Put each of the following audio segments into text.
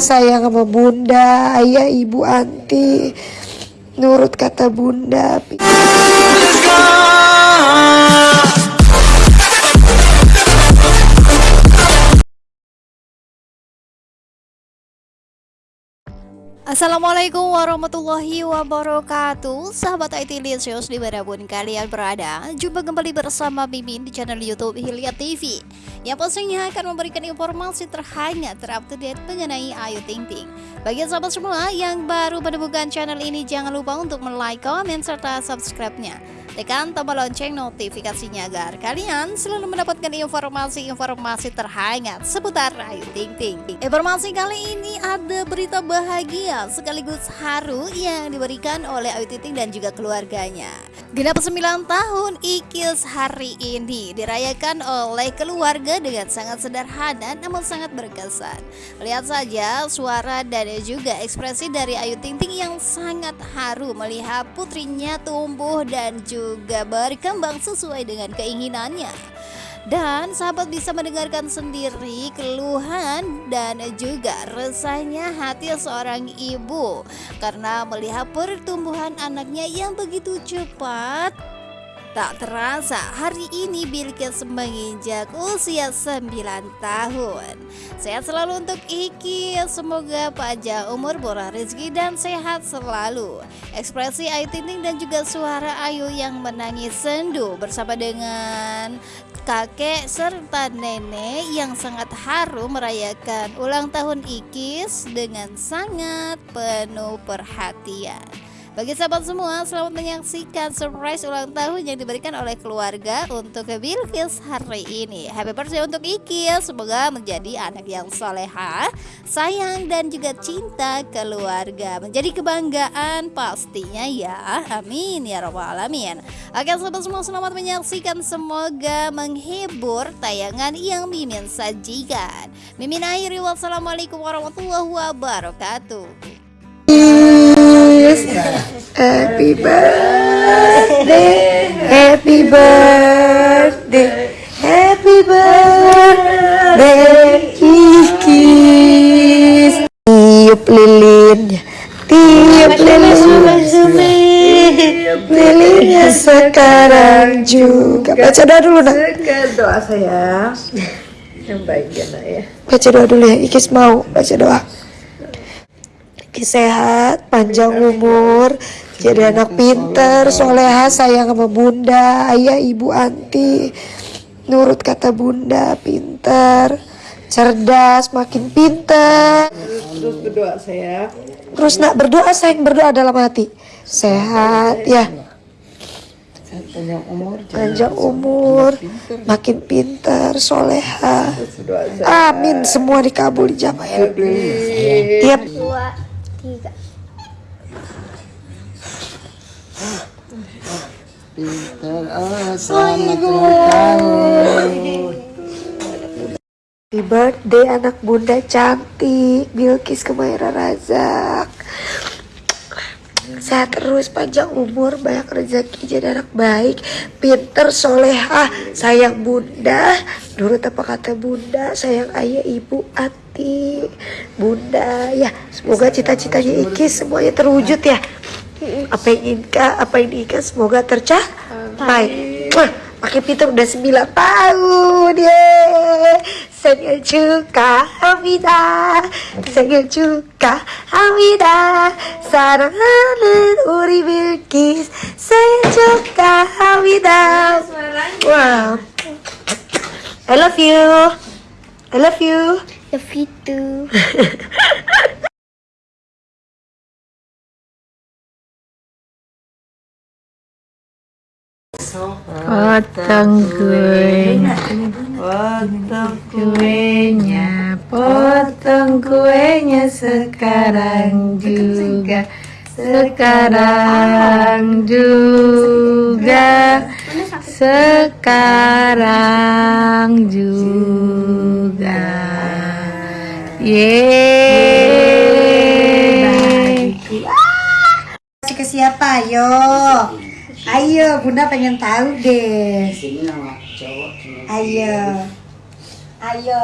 sayang sama bunda. Ayah ibu anti. Nurut kata bunda Assalamualaikum warahmatullahi wabarakatuh. Sahabat IT Lisius di mana pun kalian berada Jumpa kembali bersama Mimin di channel Youtube Hilya TV Yang pastinya akan memberikan informasi terhangat terupdate mengenai Ayu Ting Ting. Bagi sahabat semua yang baru menemukan channel ini Jangan lupa untuk like, komen, serta subscribe-nya Tekan tombol lonceng notifikasinya agar kalian selalu mendapatkan informasi-informasi terhangat seputar Ayu Ting Ting. Informasi kali ini ada berita bahagia sekaligus haru yang diberikan oleh Ayu Ting Ting dan juga keluarganya. Genap 9 tahun Ikis hari ini dirayakan oleh keluarga dengan sangat sederhana namun sangat berkesan. Lihat saja suara dan juga ekspresi dari Ayu Ting Ting yang sangat haru melihat putrinya tumbuh dan juga juga berkembang sesuai dengan keinginannya. Dan sahabat bisa mendengarkan sendiri keluhan dan juga resahnya hati seorang ibu karena melihat pertumbuhan anaknya yang begitu cepat Tak terasa hari ini Bilkis menginjak usia 9 tahun. Sehat selalu untuk Iki. Semoga panjang umur murah rezeki dan sehat selalu. Ekspresi Ayu Tinting dan juga suara Ayu yang menangis sendu Bersama dengan kakek serta nenek yang sangat haru merayakan ulang tahun Ikis dengan sangat penuh perhatian bagi sahabat semua, selamat menyaksikan surprise ulang tahun yang diberikan oleh keluarga untuk Bilkis hari ini. Happy birthday untuk Iki, semoga menjadi anak yang soleha, sayang dan juga cinta keluarga. Menjadi kebanggaan pastinya ya. Amin ya robbal alamin. Oke sahabat semua, selamat menyaksikan. Semoga menghibur tayangan yang Mimin sajikan. Mimin akhiri wassalamualaikum warahmatullahi wabarakatuh. Happy birthday, happy birthday, happy birthday, Kikis. Tiup lilinnya, tiup lilinnya, lilinnya sekarang juga. Baca doa dulu nak. Doa saya yang baik ya nak ya. Baca doa dulu ya, Ikis mau baca doa sehat, panjang umur, jadi anak pinter, soleha, sayang sama bunda, ayah, ibu, anti, nurut kata bunda, pinter, cerdas, makin pinter. Terus berdoa saya. Terus nak berdoa, sayang berdoa dalam hati, sehat ya. Panjang umur, panjang umur, makin pinter, soleha. Amin, semua dikabul dijabah ya. Tiap tiga pintar oh Happy birthday anak bunda cantik. Bilkis Kemaira Razak Sehat terus, panjang umur, banyak rezeki, jadi anak baik, pinter, soleha, sayang bunda, nurut apa kata bunda, sayang ayah, ibu, hati, bunda, ya semoga cita-citanya Iki semuanya terwujud ya. Apa yang inginkan, apa yang diinginkan semoga tercapai. Pakai pintar udah 9 tahun, 생일 축하합니다. 생일 축하합니다. 사랑하는 우리 밀키스 생일 축하합니다. 와. I love you. I love you. Love you too. Potong kuenya, potong kuenya, potong kuenya sekarang juga, sekarang juga, sekarang juga. Yeay. Kasih ke siapa? Ayo. Ayo, Bunda pengen tahu deh. Ayo. Ayo,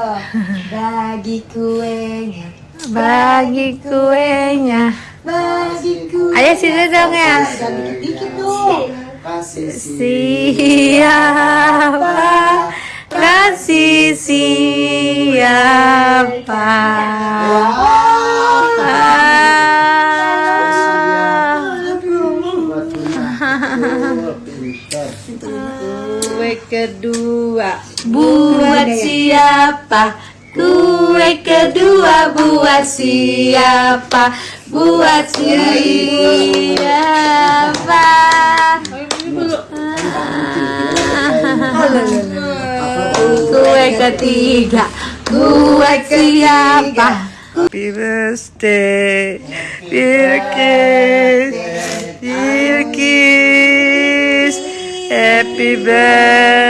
bagi kuenya. bagi kuenya. Bagiku. Ayo sini dong ya. Dikit-dikit dong. Siapa kasih siapa? Kedua. Buat siapa? Kue kedua buat siapa? Buat siapa? Kue ketiga Buat siapa? Happy birthday, Bilkis, Bilkis. Happy birthday,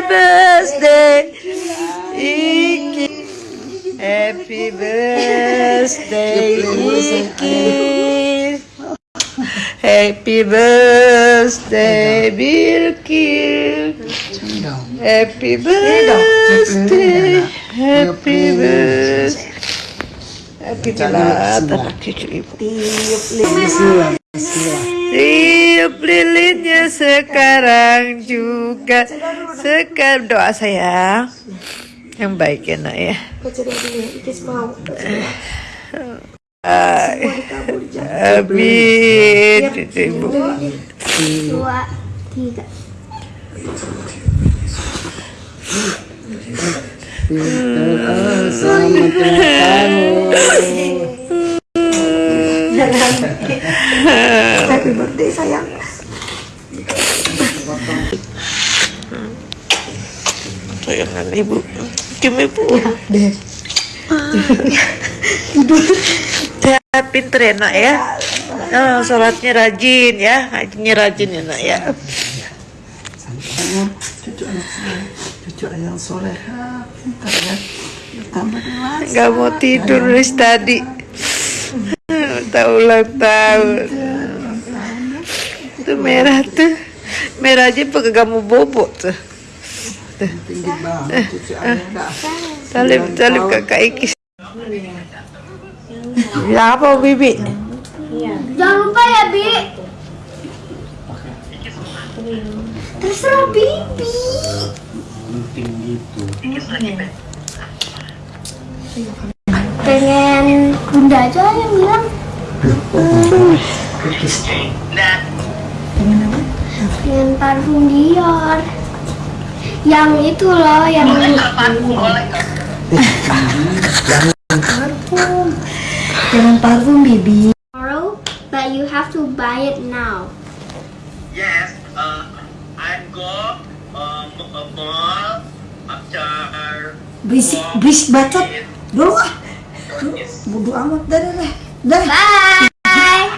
birthday, Iki. Happy birthday, Iki. Happy birthday, Bilkis. Happy birthday, happy birthday. Happy birthday, cucu ibu. Tiup lilinnya sekarang juga. Sekarang doa sayang. Yang baik ya nak ya. Dulu ya, Ikis mau. Cucu tiga. Happy birthday sayang. Sayangan ibu. Kim ibu. Ya, pinter ya nak ya. Oh, sholatnya rajin ya, ngajinya rajin ya nak ya. cucu yang soleha pintar ya tambah dewasa Gak mau tidur dari tadi. Tak ulang tahun. Itu merah tuh. Merah aja pakai kamu bobot tuh. tinggi banget cucu ayah dah Salim, salim kakak Ikis. Ya apa Bibi? Jangan lupa ya, Bi. Terserah Bibi. Yang itu loh, yang Jangan parfum, Bibi. tomorrow, but you have to buy it now. Yes, uh, I go um, a mall after Berisik, berisik bacot. Dulu ah. Bodo amat. Dah, dah, dah. Dah. Bye.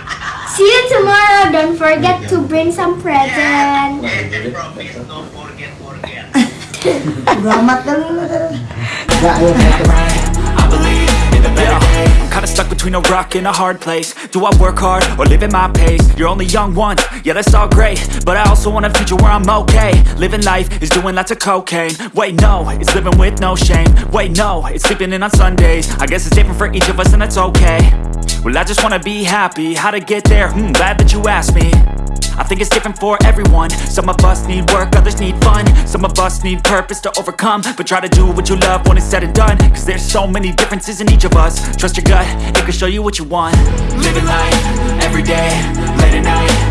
See you tomorrow. Don't forget to bring some present. then I'm kinda stuck between a rock and a hard place. Do I work hard or live at my pace? You're only young once, yeah that's all great. But I also want a future where I'm okay. Living life is doing lots of cocaine. Wait no, it's living with no shame. Wait no, it's sleeping in on Sundays. I guess it's different for each of us and that's okay. Well I just wanna be happy, how to get there? Hmm, glad that you asked me I think it's different for everyone. Some of us need work, others need fun. Some of us need purpose to overcome. But try to do what you love when it's said and done. Cause there's so many differences in each of us. Trust your gut, it can show you what you want. Living life, everyday, late at night